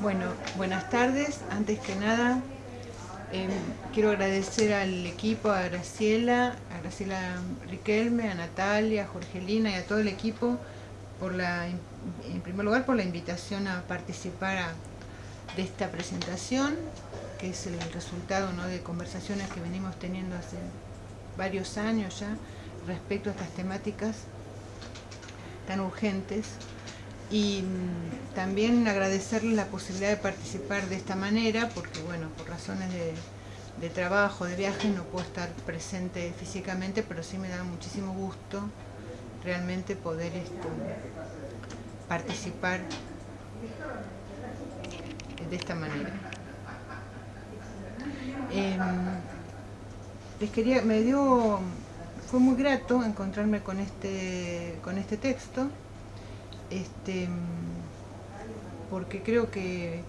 Bueno, buenas tardes. Antes que nada, em, quiero agradecer al equipo, a Graciela, a Graciela Riquelme, a Natalia, a Jorgelina y a todo el equipo, por la, en primer lugar por la invitación a participar de esta presentación, que es el resultado de conversaciones que venimos teniendo hace varios años ya respecto a estas temáticas tan urgentes y también agradecerles la posibilidad de participar de esta manera porque bueno, por razones de, trabajo, de viaje no puedo estar presente físicamente pero sí me da muchísimo gusto realmente poder esto, participar de esta manera. Em, les quería, me dio, fue muy grato encontrarme con este, con este texto este, porque creo que,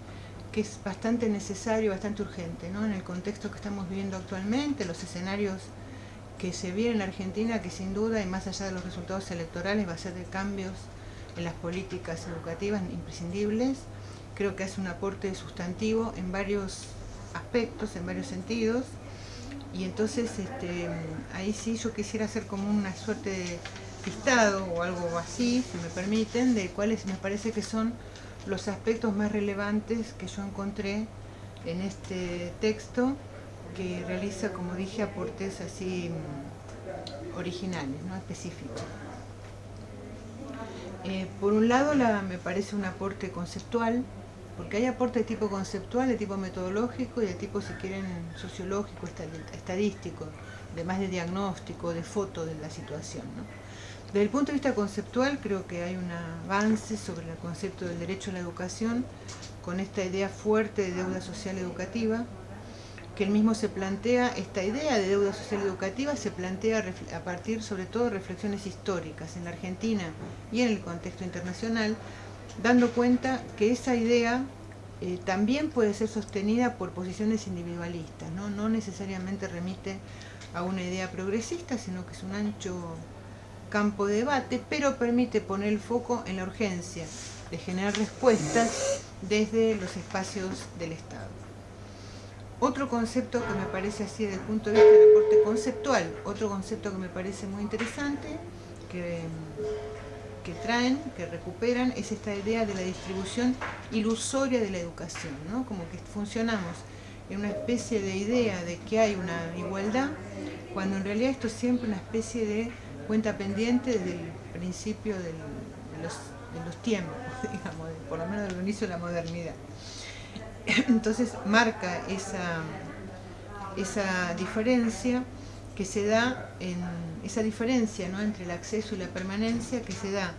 es bastante necesario, bastante urgente, en el contexto que estamos viviendo actualmente, los escenarios que se vienen en Argentina, que sin duda, y más allá de los resultados electorales, va a ser de cambios en las políticas educativas imprescindibles. Creo que hace un aporte sustantivo en varios aspectos, en varios sentidos, y entonces este, ahí sí yo quisiera hacer como una suerte de o algo así, si me permiten, de cuáles me parece que son los aspectos más relevantes que yo encontré en este texto que realiza, como dije, aportes así mm, originales, ¿no? específicos. Eh, por un lado la, me parece un aporte conceptual, porque hay aporte de tipo conceptual, de tipo metodológico y de tipo, si quieren, sociológico, estadístico, de más de diagnóstico, de foto de la situación. Desde el punto de vista conceptual creo que hay un avance sobre el concepto del derecho a la educación con esta idea fuerte de deuda social educativa, que el mismo se plantea, esta idea de deuda social educativa se plantea a partir sobre todo de reflexiones históricas en la Argentina y en el contexto internacional, dando cuenta que esa idea eh, también puede ser sostenida por posiciones individualistas, ¿no? no necesariamente remite a una idea progresista, sino que es un ancho campo de debate, pero permite poner el foco en la urgencia de generar respuestas desde los espacios del Estado. Otro concepto que me parece así desde el punto de vista del aporte conceptual, otro concepto que me parece muy interesante, que, que traen, que recuperan, es esta idea de la distribución ilusoria de la educación, ¿no? como que funcionamos en una especie de idea de que hay una igualdad, cuando en realidad esto es siempre una especie de cuenta pendiente desde el principio de, los, tiempos, digamos, por lo menos del inicio de la modernidad. Entonces marca esa, esa diferencia que se da en esa diferencia ¿no? entre el acceso y la permanencia que se da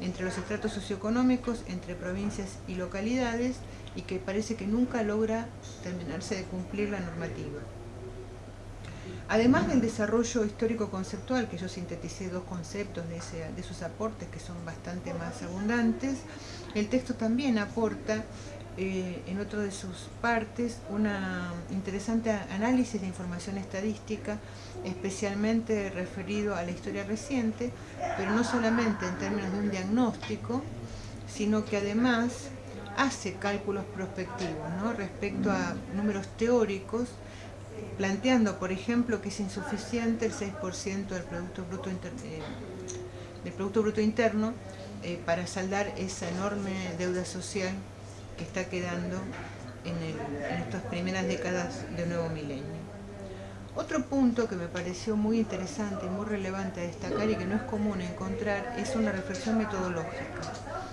entre los estratos socioeconómicos, entre provincias y localidades y que parece que nunca logra terminarse de cumplir la normativa. Además del desarrollo histórico-conceptual, que yo sinteticé dos conceptos de, esos aportes que son bastante más abundantes, el texto también aporta eh, en otra de sus partes un interesante análisis de información estadística, especialmente referido a la historia reciente, pero no solamente en términos de un diagnóstico, sino que además hace cálculos prospectivos respecto a números teóricos planteando, por ejemplo, que es insuficiente el 6% del Producto Bruto, eh, del producto bruto Interno eh, para saldar esa enorme deuda social que está quedando en, en estas primeras décadas del nuevo milenio. Otro punto que me pareció muy interesante y muy relevante a destacar y que no es común encontrar es una reflexión metodológica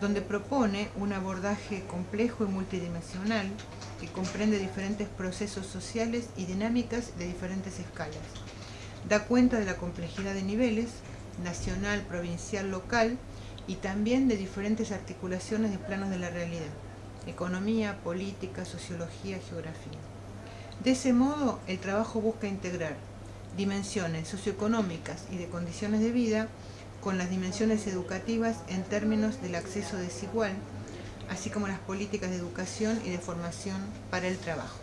donde propone un abordaje complejo y multidimensional que comprende diferentes procesos sociales y dinámicas de diferentes escalas. Da cuenta de la complejidad de niveles, nacional, provincial, local, y también de diferentes articulaciones de planos de la realidad, economía, política, sociología, geografía. De ese modo, el trabajo busca integrar dimensiones socioeconómicas y de condiciones de vida con las dimensiones educativas en términos del acceso desigual, así como las políticas de educación y de formación para el trabajo.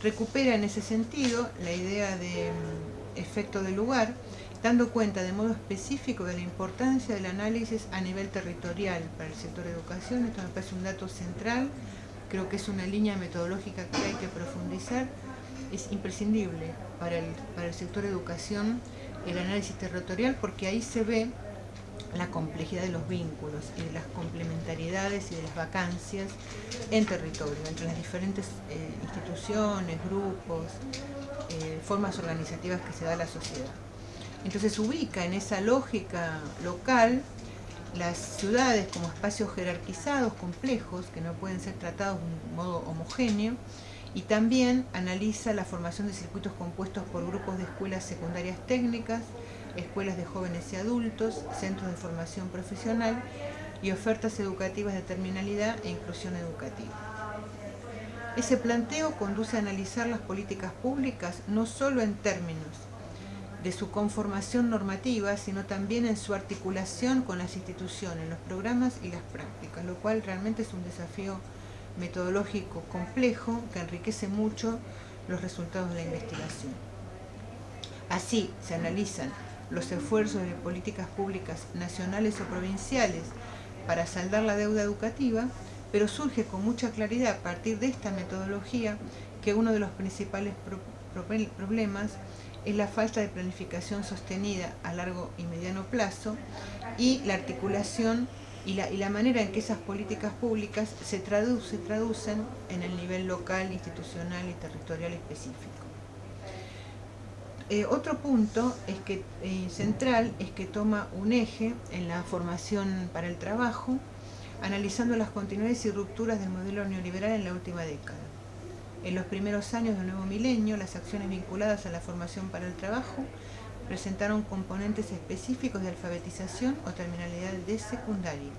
Recupera en ese sentido la idea de mm, efecto del lugar, dando cuenta de modo específico de la importancia del análisis a nivel territorial para el sector de educación. Esto me parece un dato central, creo que es una línea metodológica que hay que profundizar. Es imprescindible para el, para el sector de educación el análisis territorial porque ahí se ve la complejidad de los vínculos y de las complementariedades y de las vacancias en territorio, entre las diferentes eh, instituciones, grupos, eh, formas organizativas que se da la sociedad. Entonces ubica en esa lógica local las ciudades como espacios jerarquizados, complejos, que no pueden ser tratados de un modo homogéneo, y también analiza la formación de circuitos compuestos por grupos de escuelas secundarias técnicas, escuelas de jóvenes y adultos, centros de formación profesional y ofertas educativas de terminalidad e inclusión educativa. Ese planteo conduce a analizar las políticas públicas no solo en términos de su conformación normativa, sino también en su articulación con las instituciones, los programas y las prácticas, lo cual realmente es un desafío metodológico complejo que enriquece mucho los resultados de la investigación. Así se analizan los esfuerzos de políticas públicas nacionales o provinciales para saldar la deuda educativa, pero surge con mucha claridad a partir de esta metodología que uno de los principales problemas es la falta de planificación sostenida a largo y mediano plazo y la articulación y la, manera en que esas políticas públicas se, traduce, traducen en el nivel local, institucional y territorial específico. Eh, otro punto es que, eh, central es que toma un eje en la formación para el trabajo, analizando las continuidades y rupturas del modelo neoliberal en la última década. En los primeros años del nuevo milenio, las acciones vinculadas a la formación para el trabajo presentaron componentes específicos de alfabetización o terminalidad de secundaria.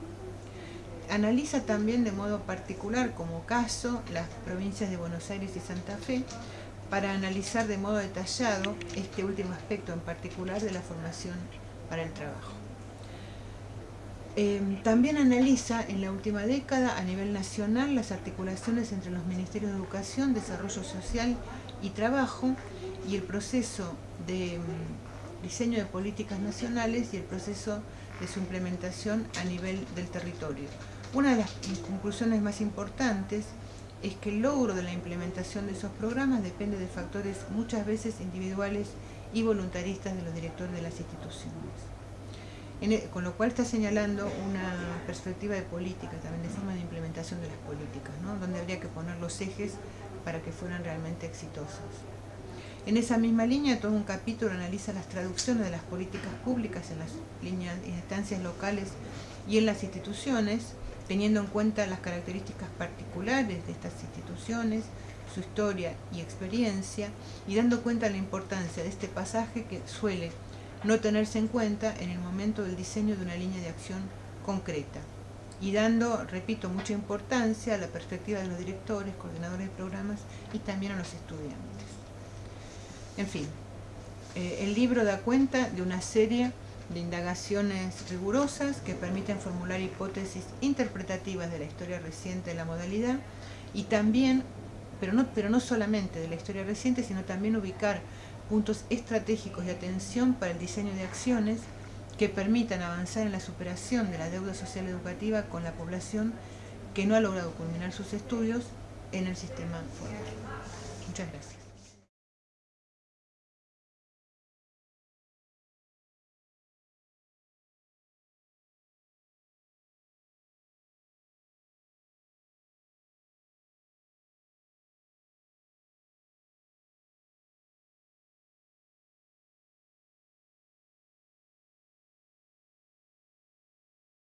Analiza también de modo particular como caso las provincias de Buenos Aires y Santa Fe para analizar de modo detallado este último aspecto en particular de la formación para el trabajo. Em, también analiza en la última década a nivel nacional las articulaciones entre los Ministerios de Educación, Desarrollo Social y Trabajo y el proceso de em, diseño de políticas nacionales y el proceso de su implementación a nivel del territorio. Una de las conclusiones más importantes es que el logro de la implementación de esos programas depende de factores muchas veces individuales y voluntaristas de los directores de las instituciones. E, con lo cual está señalando una perspectiva de política, también de forma de implementación de las políticas, donde habría que poner los ejes para que fueran realmente exitosos. En esa misma línea, todo un capítulo analiza las traducciones de las políticas públicas en las instancias locales y en las instituciones, teniendo en cuenta las características particulares de estas instituciones, su historia y experiencia, y dando cuenta de la importancia de este pasaje que suele no tenerse en cuenta en el momento del diseño de una línea de acción concreta, y dando, repito, mucha importancia a la perspectiva de los directores, coordinadores de programas y también a los estudiantes. En fin, eh, el libro da cuenta de una serie de indagaciones rigurosas que permiten formular hipótesis interpretativas de la historia reciente de la modalidad y también, pero no, pero no solamente de la historia reciente, sino también ubicar puntos estratégicos de atención para el diseño de acciones que permitan avanzar en la superación de la deuda social educativa con la población que no ha logrado culminar sus estudios en el sistema formal. Muchas gracias.